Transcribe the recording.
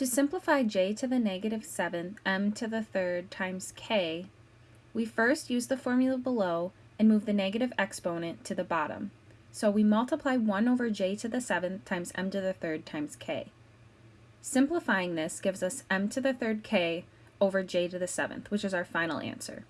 To simplify j to the negative 7th m to the third times k, we first use the formula below and move the negative exponent to the bottom. So we multiply 1 over j to the 7th times m to the third times k. Simplifying this gives us m to the third k over j to the 7th, which is our final answer.